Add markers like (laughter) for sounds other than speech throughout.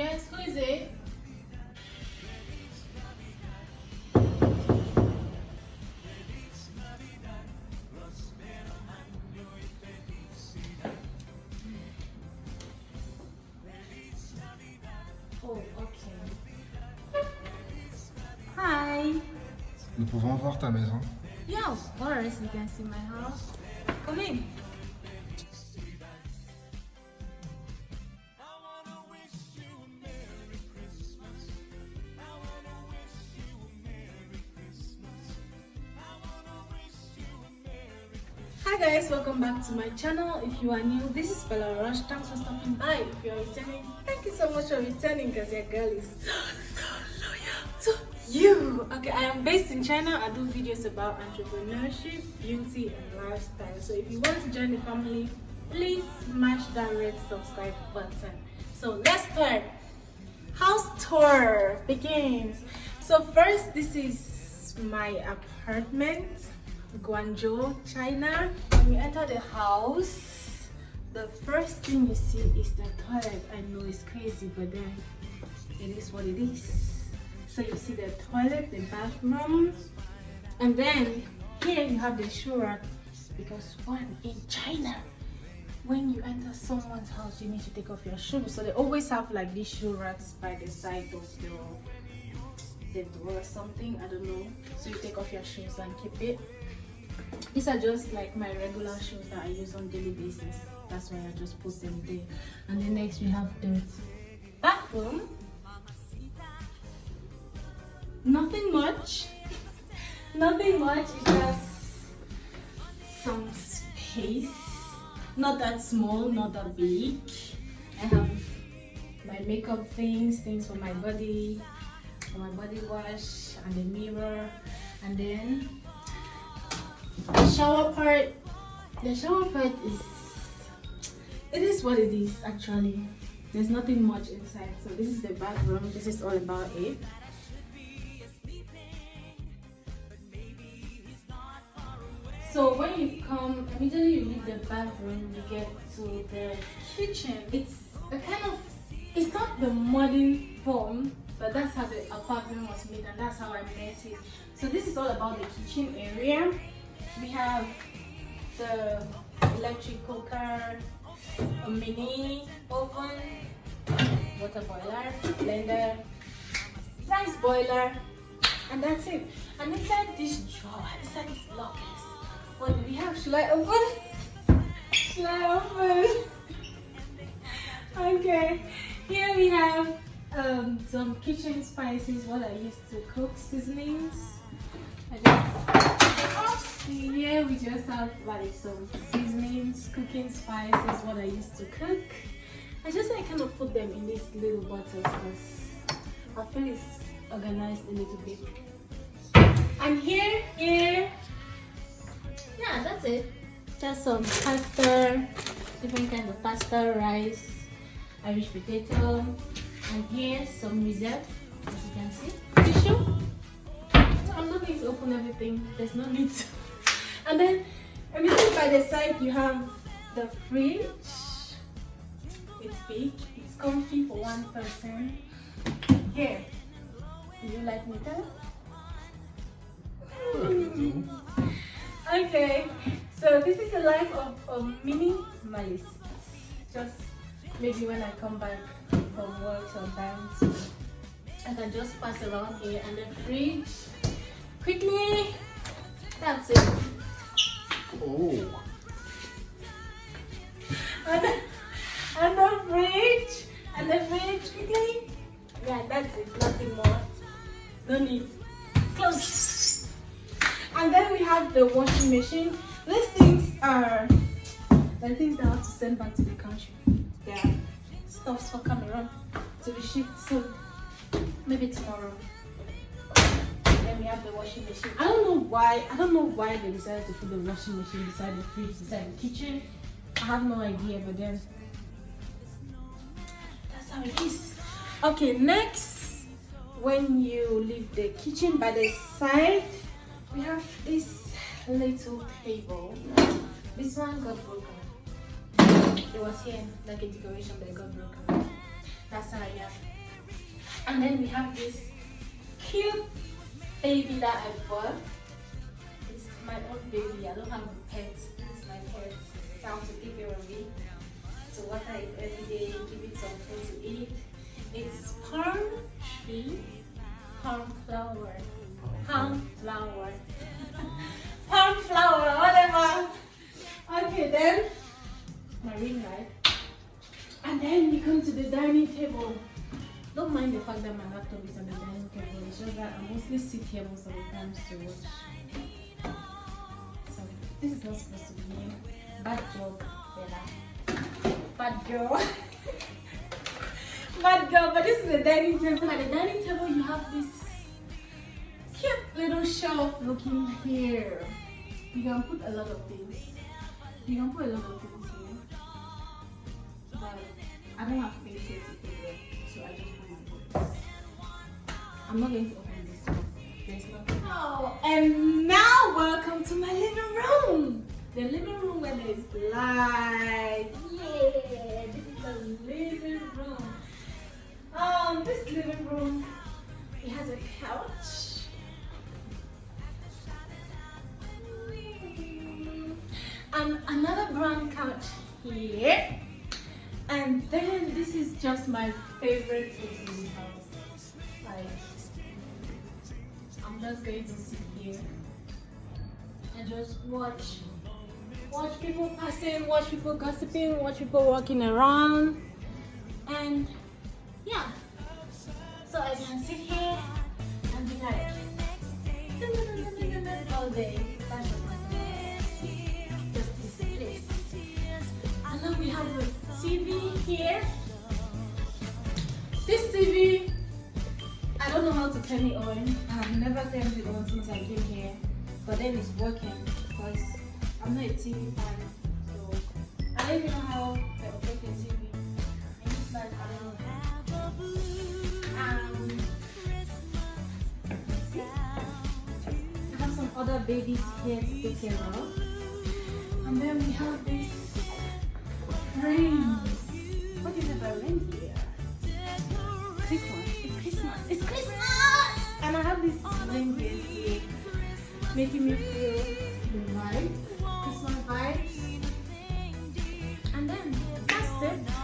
Yes, who is it? Oh, okay. Hi. Nous pouvons voir ta maison. Yeah, of course. You can see my house. Come in. Back to my channel. If you are new, this is Bella Rush. Thanks for stopping by. If you are returning, thank you so much for returning because your girl is (gasps) so loyal to you. Okay, I am based in China. I do videos about entrepreneurship, beauty, and lifestyle. So if you want to join the family, please smash that red subscribe button. So let's start. House tour begins. So first, this is my apartment. Guangzhou, China. When you enter the house, the first thing you see is the toilet. I know it's crazy, but then it is what it is. So you see the toilet, the bathroom, and then here you have the shoe rack because one in China, when you enter someone's house, you need to take off your shoes. So they always have like these shoe racks by the side of the the door or something. I don't know. So you take off your shoes and keep it these are just like my regular shoes that I use on daily basis. That's why I just put them there. And then next we have the bathroom. Nothing much. (laughs) Nothing much it's just some space. Not that small not that big. I have my makeup things things for my body for my body wash and the mirror. And then the shower part the shower part is it is what it is actually. There's nothing much inside so this is the bathroom. This is all about it. So when you come immediately you leave the bathroom you get to the kitchen. It's a kind of it's not the modern form but that's how the apartment was made and that's how I met it. So this is all about the kitchen area we have the electric cooker, a mini oven, water boiler, blender, rice boiler, and that's it. And inside this drawer, inside this lockers, what do we have? Should I open? Should I open? (laughs) okay, here we have um, some kitchen spices, what I used to cook, seasonings. I just here we just have like some seasonings, cooking spices, what I used to cook. I just I kind of put them in these little bottles because I feel it's organized a little bit. And here, here, yeah, that's it. Just some pasta, different kind of pasta, rice, Irish potato, and here some reserve, as you can see. Tissue. I'm not going to open everything. There's no need to. And then immediately by the side you have the fridge. It's big, it's comfy for one person. Here, do you like me tell? okay, so this is the life of a minimalist. Just maybe when I come back from work sometimes, I can just pass around here and the fridge quickly. That's it. Oh. And and the fridge. And the fridge quickly. Yeah, that's it. Nothing more. No need. Close. And then we have the washing machine. These things are the things that I have to send back to the country. Are stuffs for Cameroon to be shipped soon. Maybe tomorrow we have the washing machine. I don't know why. I don't know why they decided to put the washing machine beside the fridge, beside the kitchen. I have no idea, but then that's how it is. Okay, next, when you leave the kitchen by the side, we have this little table. This one got broken. It was here like a decoration, but it got broken. That's how I am. And then we have this cute baby that I bought. It's my own baby. I don't have a pet. It's my pet. I have to care of it. So water it every day, give it some food to eat. It's palm tree, palm flower, palm flower, (laughs) palm flower, whatever. Okay then, my ring light. And then we come to the dining table. Don't mind the fact that my laptop is on the dining table. It's just that I mostly sit here most of the times to watch. So this is not supposed to be here. Bad job, Bella. Bad girl. (laughs) Bad girl, but this is the dining table. At the dining table, you have this cute little shelf looking here. You can put a lot of things. You can put a lot of things here. But I don't have space here I'm not going to open this one. There's nothing. Oh, and now welcome to my living room. The living room where there's light. Yeah, this is the living room. Um, this living room, it has a couch. And another brown couch here. And then this is just my favorite place in house. Like, I'm just going to sit here and just watch. Watch people passing, watch people gossiping, watch people walking around. And yeah. So I can sit here and be like all day. Just just this place. And then we have a TV here. This TV, I don't know how to turn it on. I've never turned it on since I came here. But then it's working because I'm not a TV fan. So I don't even know how to operate a TV. And it's like, I don't know. Um, see? I have some other babies here to take care of. And then we have this rings. What is it about reindeer? Christmas. It's Christmas. It's Christmas! And I have this reindeer here making me feel the vibe, Christmas vibes. And then that's it.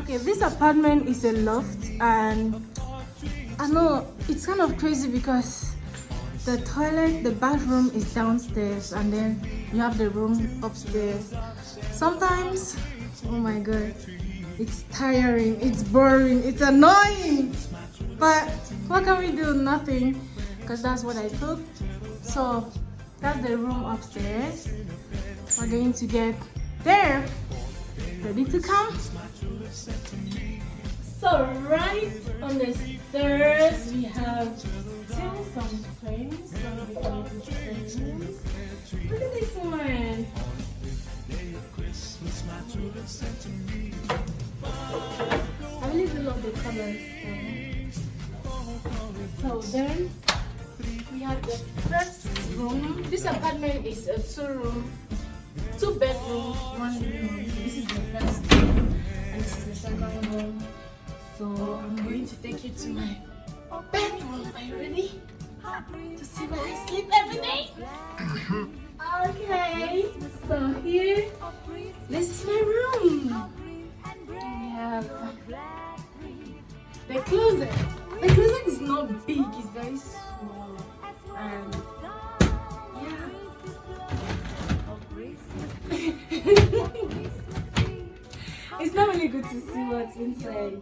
Okay, this apartment is a loft and I know it's kind of crazy because the toilet, the bathroom is downstairs and then you have the room upstairs. Sometimes, oh my god, it's tiring, it's boring, it's annoying. But what can we do? Nothing because that's what I took. So that's the room upstairs. We're going to get there. Ready to come? So right on the stairs we have still some frames. Look at this one. I really love the colors. So then we have the first room. This apartment is a two room, two bedrooms, one room. This is the first room and this is the second room. So I'm going to take you to my bedroom. Are you ready? To see where I sleep every day? Okay. So here, this is my room. We have the closet. The closet is not big, it's very small. And it's not really good to see what's inside.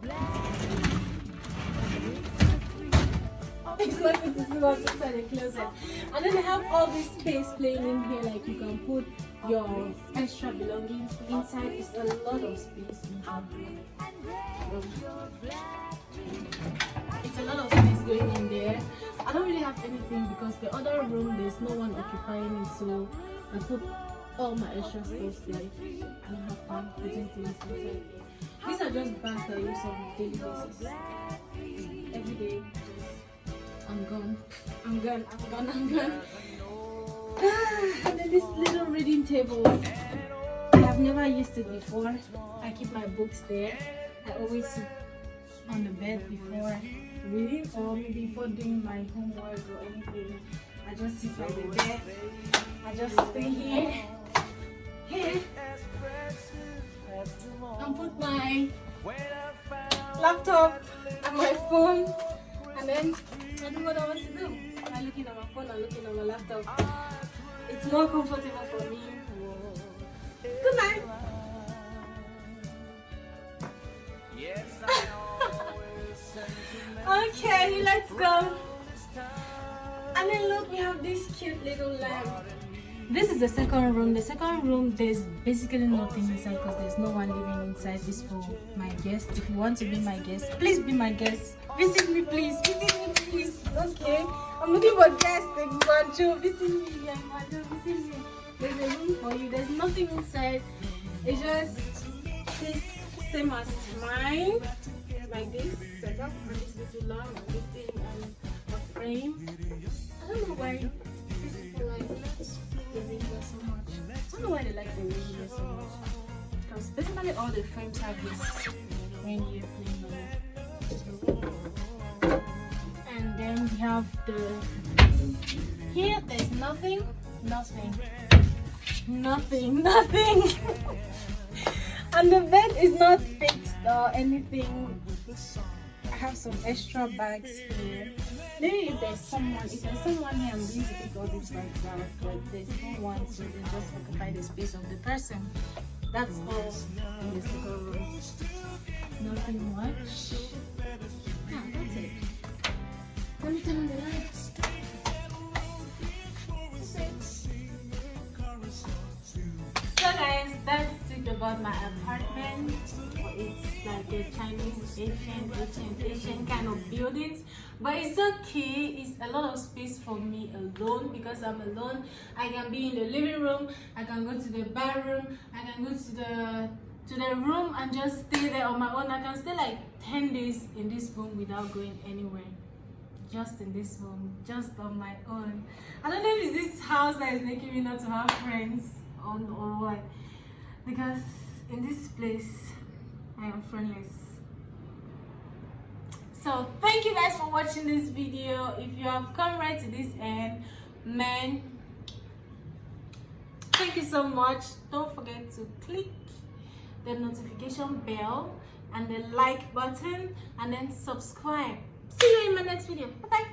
It's not good to see what's inside the closet. And then they have all this space playing in here, like you can put your extra belongings inside. It's a lot of space. It's a lot of space going in there. I don't really have anything because the other room there's no one occupying it, so I put all my extra stuff there. I don't have time putting things inside. These are just bags that I use on daily basis. Every day, just I'm gone. I'm gone. I'm gone. I'm gone. (sighs) and then this little reading table. I have never used it before. I keep my books there. I always sit on the bed before reading or maybe before doing my homework or anything. I just sit by the bed. I just stay here. Here. And put my laptop and my phone and then I do what I want to do. I'm looking at my phone, I'm looking at my laptop. It's more comfortable for me. Good night. (laughs) okay, let's go. And then look, we have this cute little lamp. This is the second room. The second room, there's basically nothing inside because there's no one living inside this for my guest. If you want to be my guest, please be my guest. Visit me, please. Visit me, please. Okay. I'm looking for guests. Guangzhou, visit me. Visit me. There's a room for you. There's nothing inside. It's just this same as mine. Like this setup and this little lamp and this thing and a frame. I don't know why Basically all the frames have this reindeer flame on it. And then we have the here there's nothing, nothing, nothing, (laughs) nothing. and the bed is not fixed or anything. I have some extra bags here. Maybe if there's someone, if there's someone here, I'm going to take all these bags out. But there's no one, so they just occupy the space of the person. That's all second room. Nothing much. Yeah, that's it. Let me turn on the lights. So guys, that's it about my apartment. Like a Chinese, Asian, Asian, Asian kind of buildings. But it's okay. It's a lot of space for me alone because I'm alone. I can be in the living room. I can go to the bathroom. I can go to the to the room and just stay there on my own. I can stay like 10 days in this room without going anywhere just in this room, just on my own. I don't know if it's this house that is making me not to have friends on or what. Because in this place, I am friendless. So thank you guys for watching this video. If you have come right to this end, man, thank you so much. Don't forget to click the notification bell and the like button and then subscribe See you in my next video. Bye-bye.